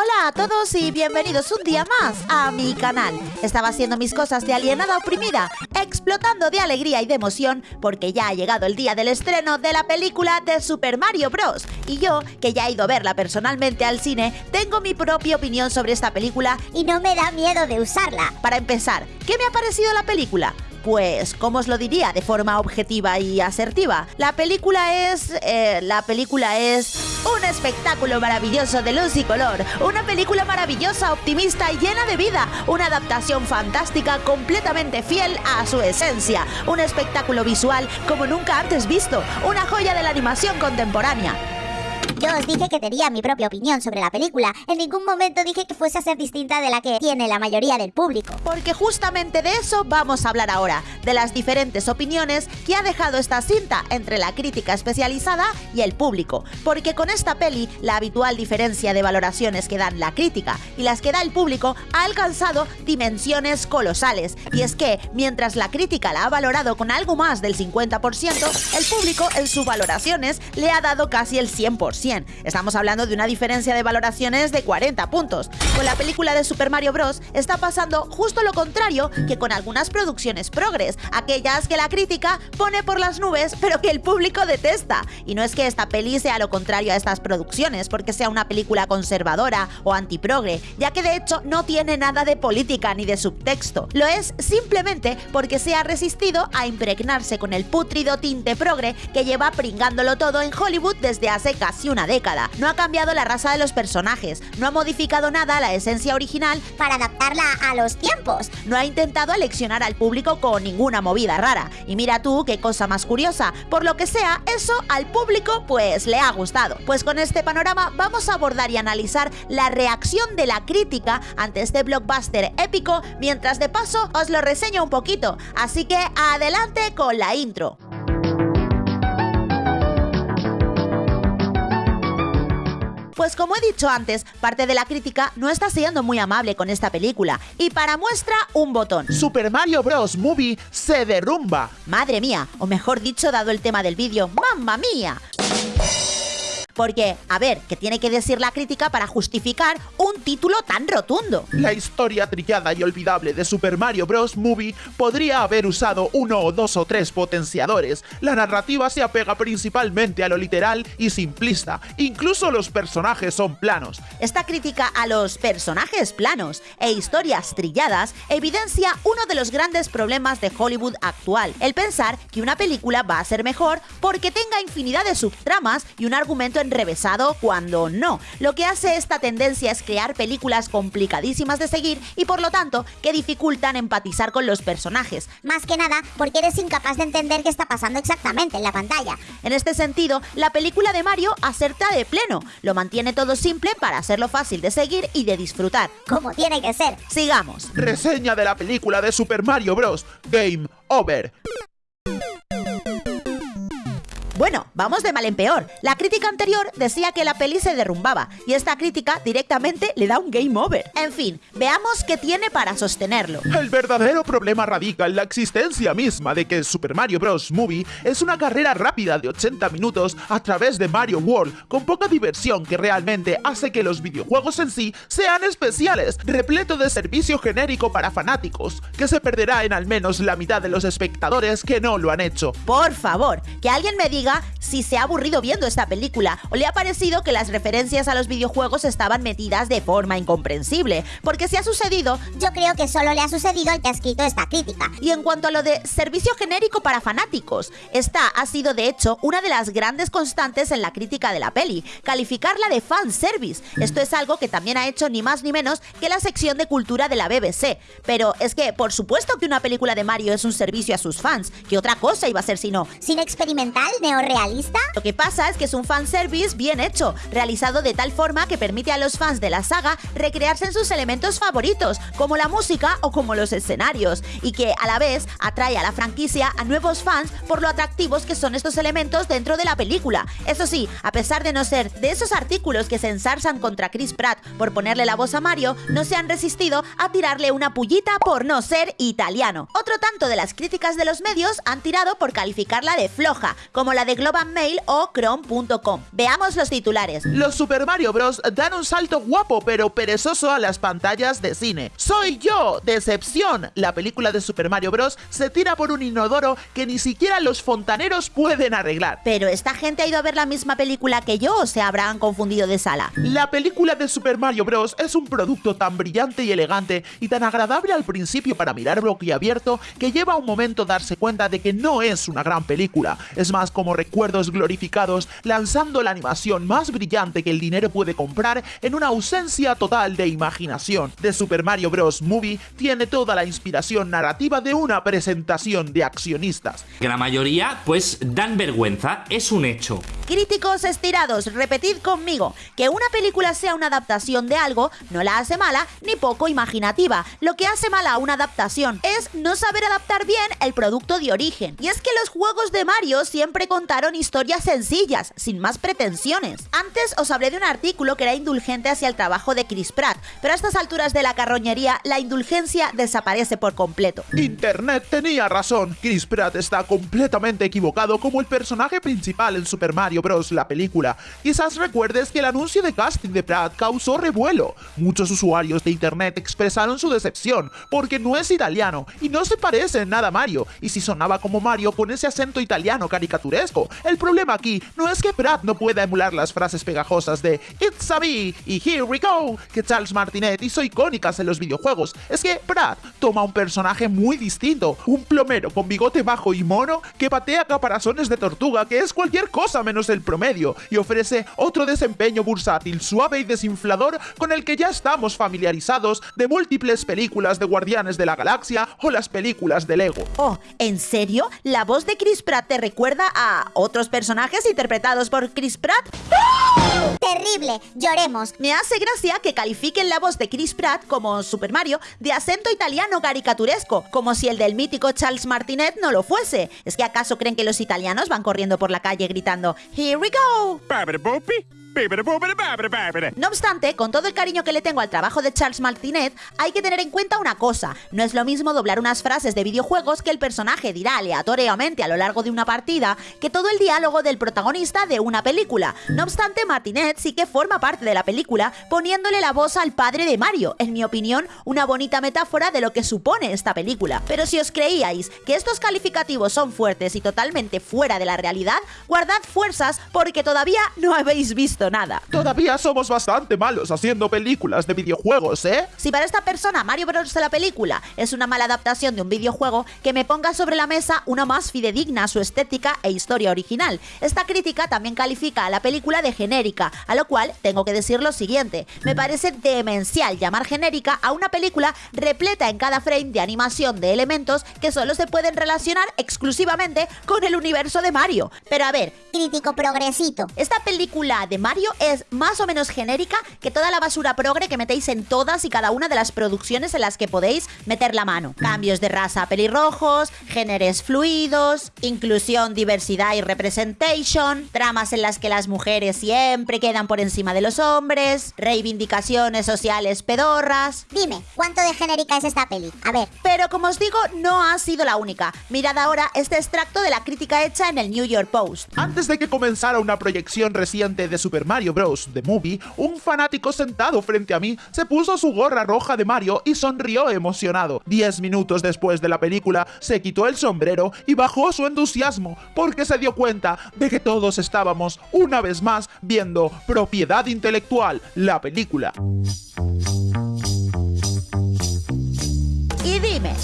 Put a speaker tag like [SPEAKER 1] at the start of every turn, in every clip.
[SPEAKER 1] Hola a todos y bienvenidos un día más a mi canal. Estaba haciendo mis cosas de alienada oprimida, explotando de alegría y de emoción porque ya ha llegado el día del estreno de la película de Super Mario Bros. Y yo, que ya he ido a verla personalmente al cine, tengo mi propia opinión sobre esta película
[SPEAKER 2] y no me da miedo de usarla.
[SPEAKER 1] Para empezar, ¿qué me ha parecido la película? Pues, ¿cómo os lo diría? De forma objetiva y asertiva. La película es... Eh, la película es... Un espectáculo maravilloso de luz y color. Una película maravillosa, optimista y llena de vida. Una adaptación fantástica completamente fiel a su esencia. Un espectáculo visual como nunca antes visto. Una joya de la animación contemporánea.
[SPEAKER 2] Yo os dije que tenía mi propia opinión sobre la película. En ningún momento dije que fuese a ser distinta de la que tiene la mayoría del público.
[SPEAKER 1] Porque justamente de eso vamos a hablar ahora, de las diferentes opiniones que ha dejado esta cinta entre la crítica especializada y el público. Porque con esta peli, la habitual diferencia de valoraciones que dan la crítica y las que da el público ha alcanzado dimensiones colosales. Y es que, mientras la crítica la ha valorado con algo más del 50%, el público en sus valoraciones le ha dado casi el 100%. Estamos hablando de una diferencia de valoraciones de 40 puntos. Con la película de Super Mario Bros. está pasando justo lo contrario que con algunas producciones progres, aquellas que la crítica pone por las nubes pero que el público detesta. Y no es que esta peli sea lo contrario a estas producciones, porque sea una película conservadora o antiprogre, ya que de hecho no tiene nada de política ni de subtexto. Lo es simplemente porque se ha resistido a impregnarse con el putrido tinte progre que lleva pringándolo todo en Hollywood desde hace casi una década. No ha cambiado la raza de los personajes, no ha modificado nada la esencia original
[SPEAKER 2] para adaptarla a los tiempos.
[SPEAKER 1] No ha intentado aleccionar al público con ninguna movida rara. Y mira tú qué cosa más curiosa. Por lo que sea, eso al público pues le ha gustado. Pues con este panorama vamos a abordar y analizar la reacción de la crítica ante este blockbuster épico, mientras de paso os lo reseño un poquito. Así que adelante con la intro. Pues como he dicho antes, parte de la crítica no está siendo muy amable con esta película. Y para muestra, un botón.
[SPEAKER 3] Super Mario Bros. Movie se derrumba.
[SPEAKER 1] Madre mía, o mejor dicho, dado el tema del vídeo, ¡mamma mía! Porque, a ver, ¿qué tiene que decir la crítica para justificar un título tan rotundo?
[SPEAKER 3] La historia trillada y olvidable de Super Mario Bros. Movie podría haber usado uno o dos o tres potenciadores. La narrativa se apega principalmente a lo literal y simplista. Incluso los personajes son planos.
[SPEAKER 1] Esta crítica a los personajes planos e historias trilladas evidencia uno de los grandes problemas de Hollywood actual, el pensar que una película va a ser mejor porque tenga infinidad de subtramas y un argumento en revesado cuando no. Lo que hace esta tendencia es crear películas complicadísimas de seguir y por lo tanto que dificultan empatizar con los personajes.
[SPEAKER 2] Más que nada porque eres incapaz de entender qué está pasando exactamente en la pantalla.
[SPEAKER 1] En este sentido, la película de Mario acerta de pleno. Lo mantiene todo simple para hacerlo fácil de seguir y de disfrutar.
[SPEAKER 2] Como tiene que ser.
[SPEAKER 1] Sigamos.
[SPEAKER 3] Reseña de la película de Super Mario Bros. Game Over.
[SPEAKER 1] Bueno, vamos de mal en peor. La crítica anterior decía que la peli se derrumbaba y esta crítica directamente le da un game over. En fin, veamos qué tiene para sostenerlo.
[SPEAKER 3] El verdadero problema radica en la existencia misma de que Super Mario Bros. Movie es una carrera rápida de 80 minutos a través de Mario World, con poca diversión que realmente hace que los videojuegos en sí sean especiales, repleto de servicio genérico para fanáticos, que se perderá en al menos la mitad de los espectadores que no lo han hecho.
[SPEAKER 1] Por favor, que alguien me diga si se ha aburrido viendo esta película o le ha parecido que las referencias a los videojuegos estaban metidas de forma incomprensible. Porque si ha sucedido...
[SPEAKER 2] Yo creo que solo le ha sucedido al que ha escrito esta crítica.
[SPEAKER 1] Y en cuanto a lo de servicio genérico para fanáticos, esta ha sido de hecho una de las grandes constantes en la crítica de la peli, calificarla de fanservice. Esto es algo que también ha hecho ni más ni menos que la sección de cultura de la BBC. Pero es que, por supuesto que una película de Mario es un servicio a sus fans, que otra cosa iba a ser si no.
[SPEAKER 2] Sin experimental, neo realista?
[SPEAKER 1] Lo que pasa es que es un fanservice bien hecho, realizado de tal forma que permite a los fans de la saga recrearse en sus elementos favoritos, como la música o como los escenarios, y que a la vez atrae a la franquicia a nuevos fans por lo atractivos que son estos elementos dentro de la película. Eso sí, a pesar de no ser de esos artículos que se ensarzan contra Chris Pratt por ponerle la voz a Mario, no se han resistido a tirarle una pullita por no ser italiano. Otro tanto de las críticas de los medios han tirado por calificarla de floja, como la de Global Mail o Chrome.com. Veamos los titulares.
[SPEAKER 3] Los Super Mario Bros. dan un salto guapo pero perezoso a las pantallas de cine. ¡Soy yo! ¡Decepción! La película de Super Mario Bros. se tira por un inodoro que ni siquiera los fontaneros pueden arreglar.
[SPEAKER 1] Pero esta gente ha ido a ver la misma película que yo o se habrán confundido de sala.
[SPEAKER 3] La película de Super Mario Bros. es un producto tan brillante y elegante y tan agradable al principio para mirar abierto que lleva un momento darse cuenta de que no es una gran película. Es más como recuerdos glorificados lanzando la animación más brillante que el dinero puede comprar en una ausencia total de imaginación. The Super Mario Bros. Movie tiene toda la inspiración narrativa de una presentación de accionistas.
[SPEAKER 4] Que la mayoría pues dan vergüenza, es un hecho.
[SPEAKER 1] Críticos estirados, repetid conmigo, que una película sea una adaptación de algo no la hace mala ni poco imaginativa. Lo que hace mala una adaptación es no saber adaptar bien el producto de origen. Y es que los juegos de Mario siempre contaron historias sencillas, sin más pretensiones. Antes os hablé de un artículo que era indulgente hacia el trabajo de Chris Pratt, pero a estas alturas de la carroñería la indulgencia desaparece por completo.
[SPEAKER 3] Internet tenía razón, Chris Pratt está completamente equivocado como el personaje principal en Super Mario Bros. la película. Quizás recuerdes que el anuncio de casting de Pratt causó revuelo. Muchos usuarios de internet expresaron su decepción porque no es italiano y no se parece en nada a Mario, y si sonaba como Mario con ese acento italiano caricaturesco. El problema aquí no es que Pratt no pueda emular las frases pegajosas de It's a me y Here we go que Charles Martinet hizo icónicas en los videojuegos, es que Pratt toma un personaje muy distinto, un plomero con bigote bajo y mono que patea caparazones de tortuga, que es cualquier cosa menos el promedio, y ofrece otro desempeño bursátil, suave y desinflador con el que ya estamos familiarizados de múltiples películas de Guardianes de la Galaxia o las películas de Lego.
[SPEAKER 1] Oh, ¿en serio? ¿La voz de Chris Pratt te recuerda a otros personajes interpretados por Chris Pratt?
[SPEAKER 2] Terrible, lloremos.
[SPEAKER 1] Me hace gracia que califiquen la voz de Chris Pratt como Super Mario de acento italiano caricaturesco, como si el del mítico Charles Martinet no lo fuese. ¿Es que acaso creen que los italianos van corriendo por la calle gritando Here we go? No obstante, con todo el cariño que le tengo al trabajo de Charles Martinet, hay que tener en cuenta una cosa. No es lo mismo doblar unas frases de videojuegos que el personaje dirá aleatoriamente a lo largo de una partida que todo el diálogo del protagonista de una película. No obstante, Martinet sí que forma parte de la película poniéndole la voz al padre de Mario. En mi opinión, una bonita metáfora de lo que supone esta película. Pero si os creíais que estos calificativos son fuertes y totalmente fuera de la realidad, guardad fuerzas porque todavía no habéis visto nada.
[SPEAKER 3] Todavía somos bastante malos haciendo películas de videojuegos, ¿eh?
[SPEAKER 1] Si para esta persona Mario Bros. de la película es una mala adaptación de un videojuego, que me ponga sobre la mesa una más fidedigna a su estética e historia original. Esta crítica también califica a la película de genérica, a lo cual tengo que decir lo siguiente. Me parece demencial llamar genérica a una película repleta en cada frame de animación de elementos que solo se pueden relacionar exclusivamente con el universo de Mario. Pero a ver,
[SPEAKER 2] crítico progresito.
[SPEAKER 1] Esta película de Mario es más o menos genérica que toda la basura progre que metéis en todas y cada una de las producciones en las que podéis meter la mano. Cambios de raza a pelirrojos, géneros fluidos, inclusión, diversidad y representation, tramas en las que las mujeres siempre quedan por encima de los hombres, reivindicaciones sociales pedorras.
[SPEAKER 2] Dime, ¿cuánto de genérica es esta peli? A ver.
[SPEAKER 1] Pero como os digo, no ha sido la única. Mirad ahora este extracto de la crítica hecha en el New York Post.
[SPEAKER 3] Antes de que comenzara una proyección reciente de Super Mario Bros. The Movie, un fanático sentado frente a mí se puso su gorra roja de Mario y sonrió emocionado. Diez minutos después de la película, se quitó el sombrero y bajó su entusiasmo porque se dio cuenta de que todos estábamos, una vez más, viendo Propiedad Intelectual, la película.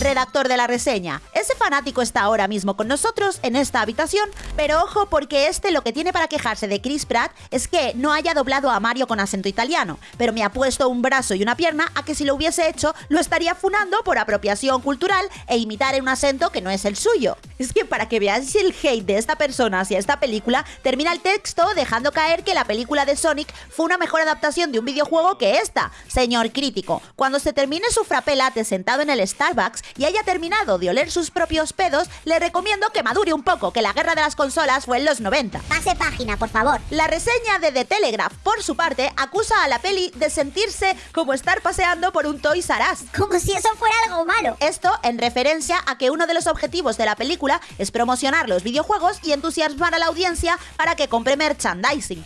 [SPEAKER 1] Redactor de la reseña. Ese fanático está ahora mismo con nosotros en esta habitación, pero ojo porque este lo que tiene para quejarse de Chris Pratt es que no haya doblado a Mario con acento italiano, pero me ha puesto un brazo y una pierna a que si lo hubiese hecho lo estaría funando por apropiación cultural e imitar en un acento que no es el suyo. Es que para que veáis el hate de esta persona hacia esta película, termina el texto dejando caer que la película de Sonic fue una mejor adaptación de un videojuego que esta. Señor crítico, cuando se termine su frapelate sentado en el Starbucks y haya terminado de oler sus propios pedos, le recomiendo que madure un poco, que la guerra de las consolas fue en los 90.
[SPEAKER 2] Pase página, por favor.
[SPEAKER 1] La reseña de The Telegraph, por su parte, acusa a la peli de sentirse como estar paseando por un Toys R Us.
[SPEAKER 2] Como si eso fuera algo malo.
[SPEAKER 1] Esto en referencia a que uno de los objetivos de la película es promocionar los videojuegos y entusiasmar a la audiencia para que compre merchandising.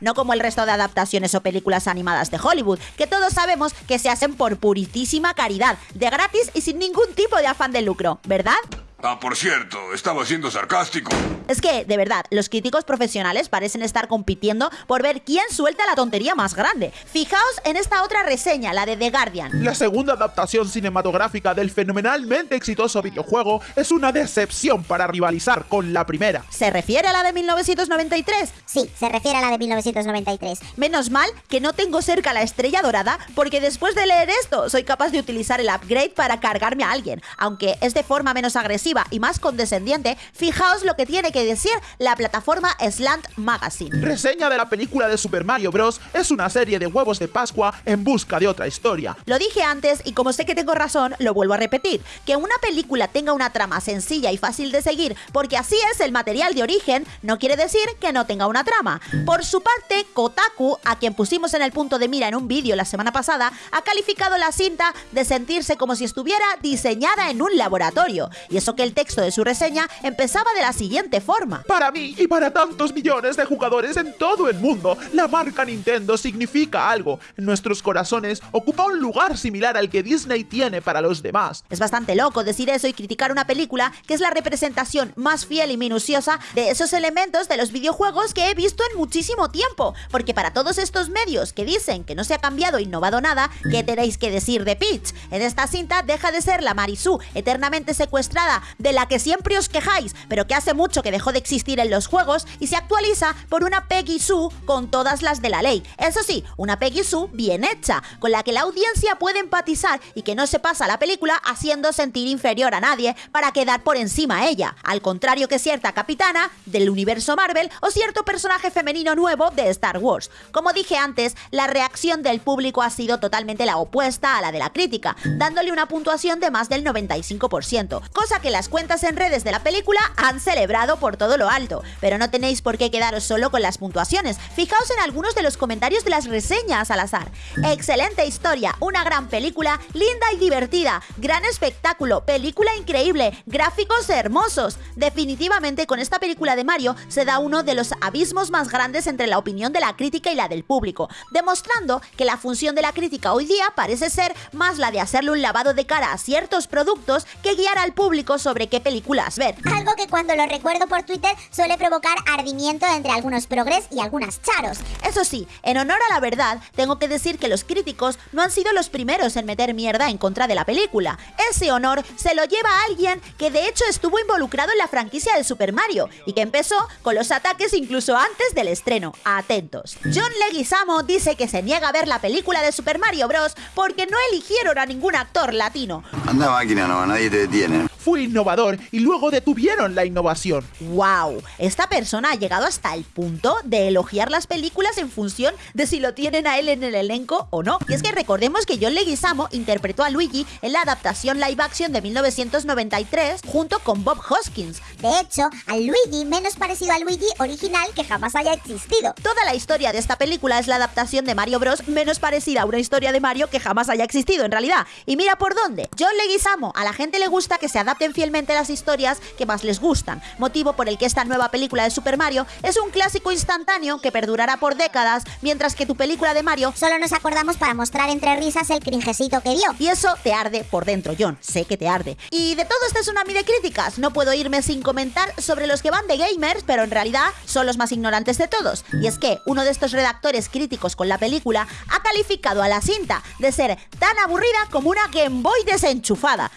[SPEAKER 1] No como el resto de adaptaciones o películas animadas de Hollywood, que todos sabemos que se hacen por puritísima caridad, de y sin ningún tipo de afán de lucro, ¿verdad?
[SPEAKER 5] Ah, por cierto, estaba siendo sarcástico.
[SPEAKER 1] Es que, de verdad, los críticos profesionales parecen estar compitiendo por ver quién suelta la tontería más grande. Fijaos en esta otra reseña, la de The Guardian.
[SPEAKER 3] La segunda adaptación cinematográfica del fenomenalmente exitoso videojuego es una decepción para rivalizar con la primera.
[SPEAKER 1] ¿Se refiere a la de 1993?
[SPEAKER 2] Sí, se refiere a la de 1993.
[SPEAKER 1] Menos mal que no tengo cerca la estrella dorada, porque después de leer esto soy capaz de utilizar el upgrade para cargarme a alguien. Aunque es de forma menos agresiva y más condescendiente, fijaos lo que tiene que decir la plataforma Slant Magazine.
[SPEAKER 3] Reseña de la película de Super Mario Bros. es una serie de huevos de Pascua en busca de otra historia.
[SPEAKER 1] Lo dije antes y como sé que tengo razón, lo vuelvo a repetir. Que una película tenga una trama sencilla y fácil de seguir, porque así es el material de origen, no quiere decir que no tenga una trama. Por su parte, Kotaku, a quien pusimos en el punto de mira en un vídeo la semana pasada, ha calificado la cinta de sentirse como si estuviera diseñada en un laboratorio. Y eso que el texto de su reseña empezaba de la siguiente forma.
[SPEAKER 3] Para mí y para tantos millones de jugadores en todo el mundo, la marca Nintendo significa algo. En nuestros corazones ocupa un lugar similar al que Disney tiene para los demás.
[SPEAKER 1] Es bastante loco decir eso y criticar una película que es la representación más fiel y minuciosa de esos elementos de los videojuegos que he visto en muchísimo tiempo. Porque para todos estos medios que dicen que no se ha cambiado innovado nada, ¿qué tenéis que decir de Peach? En esta cinta deja de ser la Marisú eternamente secuestrada de la que siempre os quejáis, pero que hace mucho que dejó de existir en los juegos y se actualiza por una Peggy Sue con todas las de la ley. Eso sí, una Peggy Sue bien hecha, con la que la audiencia puede empatizar y que no se pasa la película haciendo sentir inferior a nadie para quedar por encima a ella, al contrario que cierta capitana del universo Marvel o cierto personaje femenino nuevo de Star Wars. Como dije antes, la reacción del público ha sido totalmente la opuesta a la de la crítica, dándole una puntuación de más del 95%, cosa que las cuentas en redes de la película han celebrado por todo lo alto, pero no tenéis por qué quedaros solo con las puntuaciones. Fijaos en algunos de los comentarios de las reseñas al azar. Excelente historia, una gran película, linda y divertida, gran espectáculo, película increíble, gráficos hermosos. Definitivamente con esta película de Mario se da uno de los abismos más grandes entre la opinión de la crítica y la del público, demostrando que la función de la crítica hoy día parece ser más la de hacerle un lavado de cara a ciertos productos que guiar al público sobre qué películas ver.
[SPEAKER 2] Algo que cuando lo recuerdo por Twitter suele provocar ardimiento entre algunos progres y algunas charos.
[SPEAKER 1] Eso sí, en honor a la verdad, tengo que decir que los críticos no han sido los primeros en meter mierda en contra de la película. Ese honor se lo lleva a alguien que de hecho estuvo involucrado en la franquicia de Super Mario y que empezó con los ataques incluso antes del estreno. Atentos. John Leguizamo dice que se niega a ver la película de Super Mario Bros. porque no eligieron a ningún actor latino.
[SPEAKER 5] Anda máquina, no, nadie te detiene.
[SPEAKER 3] Fui innovador y luego detuvieron la innovación.
[SPEAKER 1] ¡Wow! Esta persona ha llegado hasta el punto de elogiar las películas en función de si lo tienen a él en el elenco o no. Y es que recordemos que John Leguizamo interpretó a Luigi en la adaptación live action de 1993 junto con Bob Hoskins.
[SPEAKER 2] De hecho, al Luigi menos parecido al Luigi original que jamás haya existido.
[SPEAKER 1] Toda la historia de esta película es la adaptación de Mario Bros. menos parecida a una historia de Mario que jamás haya existido en realidad. Y mira por dónde. John Leguizamo, a la gente le gusta que se fielmente las historias que más les gustan, motivo por el que esta nueva película de Super Mario es un clásico instantáneo que perdurará por décadas, mientras que tu película de Mario
[SPEAKER 2] Solo nos acordamos para mostrar entre risas el cringecito que dio.
[SPEAKER 1] y eso te arde por dentro, John. Sé que te arde. Y de todo este tsunami de críticas, no puedo irme sin comentar sobre los que van de gamers, pero en realidad son los más ignorantes de todos. Y es que uno de estos redactores críticos con la película ha calificado a la cinta de ser tan aburrida como una Game Boy desenchufada.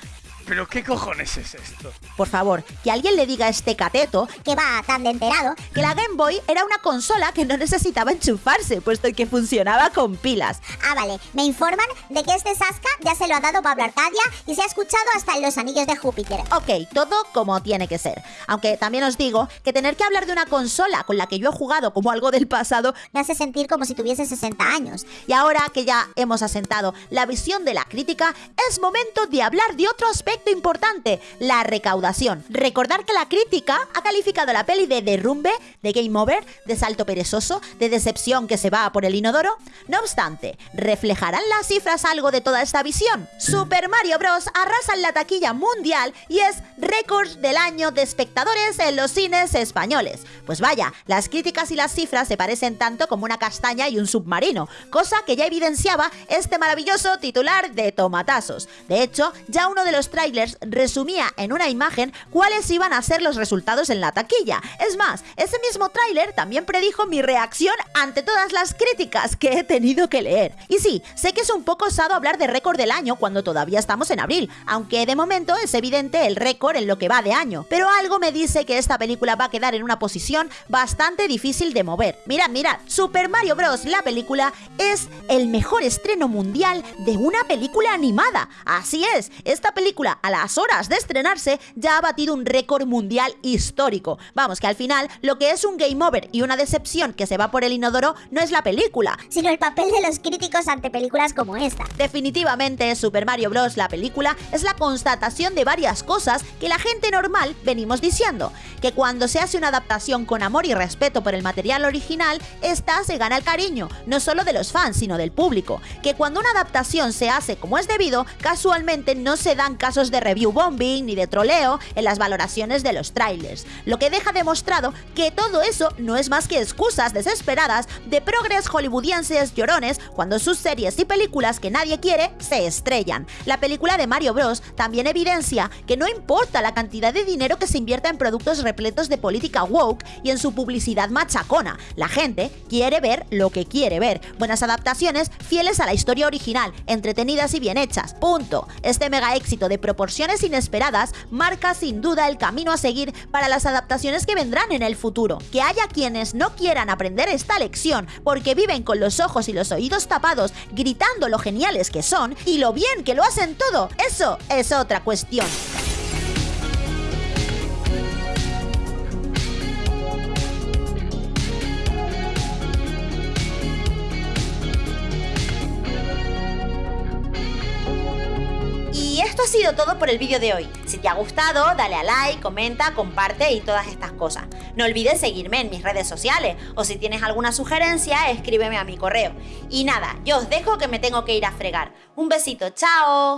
[SPEAKER 6] ¿Pero qué cojones es esto?
[SPEAKER 1] Por favor, que alguien le diga a este cateto
[SPEAKER 2] Que va tan de enterado.
[SPEAKER 1] que la Game Boy era una consola que no necesitaba enchufarse, puesto que funcionaba con pilas.
[SPEAKER 2] Ah, vale. Me informan de que este Sasca ya se lo ha dado Pablo Arcadia y se ha escuchado hasta en los anillos de Júpiter.
[SPEAKER 1] Ok, todo como tiene que ser. Aunque también os digo que tener que hablar de una consola con la que yo he jugado como algo del pasado,
[SPEAKER 2] Me hace sentir como si tuviese 60 años.
[SPEAKER 1] y ahora que ya hemos asentado la visión de la crítica, es momento de hablar de otro aspecto importante, la recaudación. Recordar que la crítica ha calificado la peli de derrumbe, de game over, de salto perezoso, de decepción que se va por el inodoro. No obstante, ¿reflejarán las cifras algo de toda esta visión? Super Mario Bros. arrasa en la taquilla mundial y es récord del año de espectadores en los cines españoles. Pues vaya, las críticas y las cifras se parecen tanto como una castaña y un submarino, cosa que ya evidenciaba este maravilloso titular de tomatazos. De hecho, ya uno de los trailers resumía en una imagen cuáles iban a ser los resultados en la taquilla. Es más, ese mismo tráiler también predijo mi reacción ante todas las críticas que he tenido que leer. Y sí, sé que es un poco osado hablar de récord del año cuando todavía estamos en abril, aunque de momento es evidente el récord en lo que va de año, pero algo me dice que esta película va a quedar en una posición bastante difícil de mover. Mirad, mirad, Super Mario Bros. la película es el mejor estreno mundial de una película animada. Así es, esta película a las horas de estrenarse ya ha batido un récord mundial histórico. Vamos, que al final lo que es un game over y una decepción que se va por el inodoro no es la película,
[SPEAKER 2] Sino el papel de los críticos ante películas como esta.
[SPEAKER 1] Definitivamente, Super Mario Bros. la película es la constatación de varias cosas que la gente normal venimos diciendo. Que cuando se hace una adaptación con amor y respeto por el material original, esta se gana el cariño, no solo de los fans, sino del público. Que cuando una adaptación se hace como es debido, casualmente no se dan casos de review bombing ni de troleo en las valoraciones de los trailers. Lo que deja demostrado que todo eso no es más que excusas desesperadas de progres hollywoodienses llorones cuando sus series y películas que nadie quiere se estrellan. La película de Mario Bros. también evidencia que no importa la cantidad de dinero que se invierta en productos repletos de política woke y en su publicidad machacona. La gente quiere ver lo que quiere ver. Buenas adaptaciones fieles a la historia original, entretenidas y bien hechas. Punto. Este mega éxito de proporciones inesperadas marca sin duda el camino a seguir para las adaptaciones que vendrán en el futuro. Que haya quienes no quieran aprender esta lección porque viven con los ojos y los oídos tapados gritando lo geniales que son y lo bien que lo hacen todo, eso es otra cuestión. Todo por el vídeo de hoy. Si te ha gustado, dale a like, comenta, comparte y todas estas cosas. No olvides seguirme en mis redes sociales o si tienes alguna sugerencia, escríbeme a mi correo. Y nada, yo os dejo que me tengo que ir a fregar. Un besito, chao.